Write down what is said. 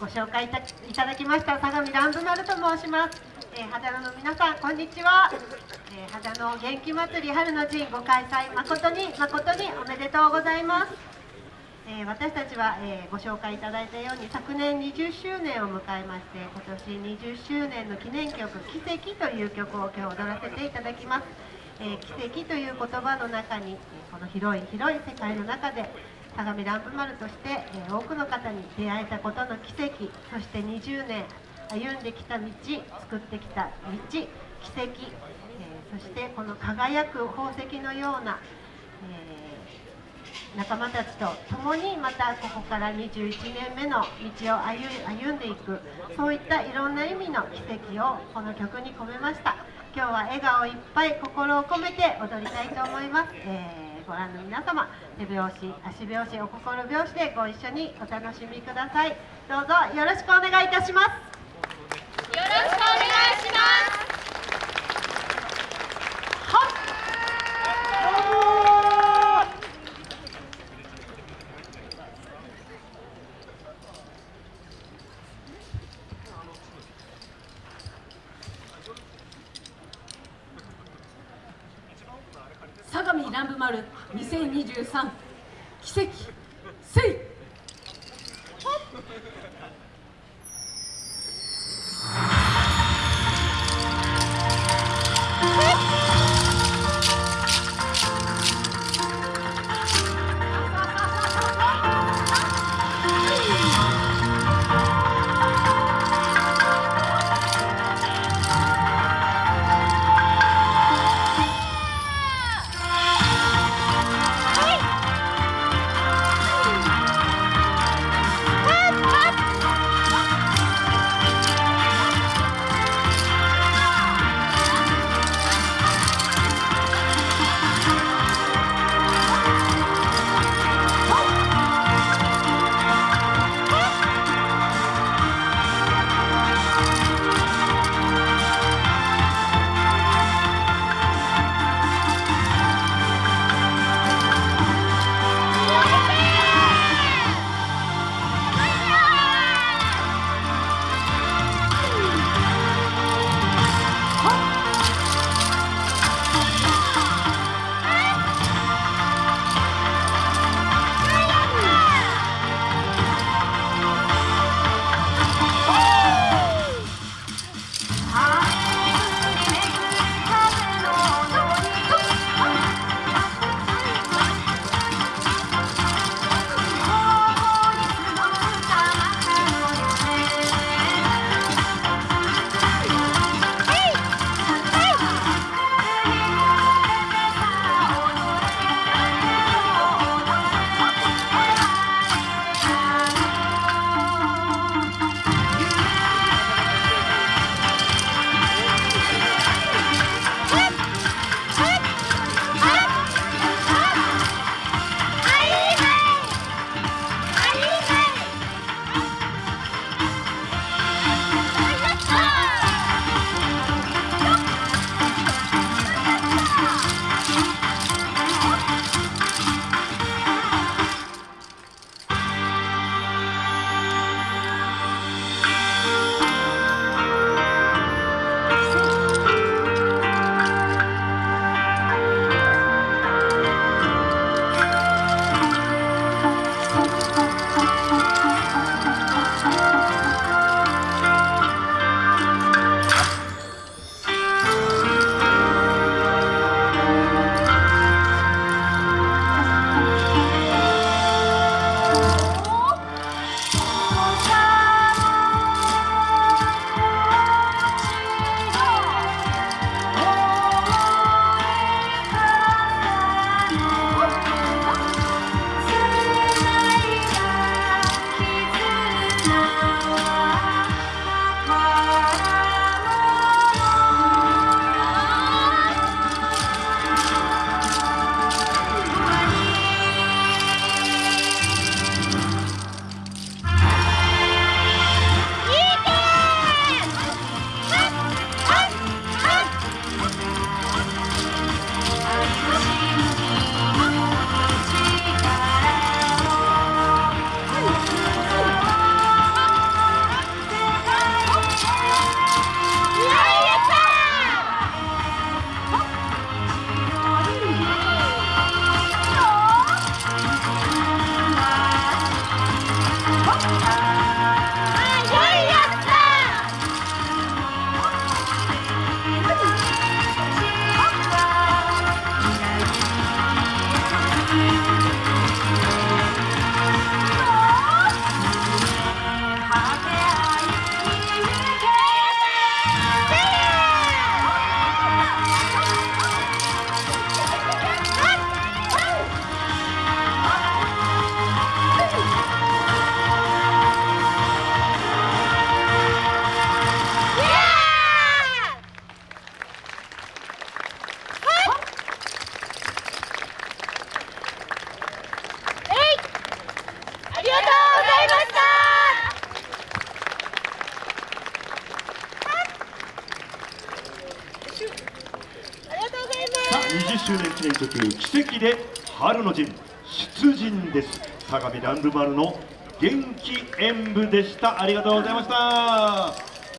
ご紹介いたいただきました相模乱舞丸と申します。えー、肌野の皆さんこんにちは、えー、肌野元気祭り春の陣ご開催誠に誠におめでとうございます、えー、私たちは、えご紹介いただいたように昨年20周年を迎えまして今年20周年の記念曲「奇跡」という曲を今日踊らせていただきます、え奇跡という言葉の中にこの広い広い世界の中で相模乱舞丸として、え多くの方に出会えたことの奇跡そして20年歩んできた道作ってきた道奇跡、え、そしてこの輝く宝石のような、え、仲間たちと共にまたここから21年目の道を歩んでいくそういったいろんな意味の奇跡をこの曲に込めました。今日は笑顔いっぱい心を込めて踊りたいと思います、えー、ご覧の皆様手拍子足拍子お心拍子でご一緒にお楽しみください。どうぞよろしくお願いいたします。よろしくお願いします。相模乱舞丸。2023奇跡せい20周年記念曲奇跡で春の陣出陣です。相模ランルマルの元気演舞でした。ありがとうございました。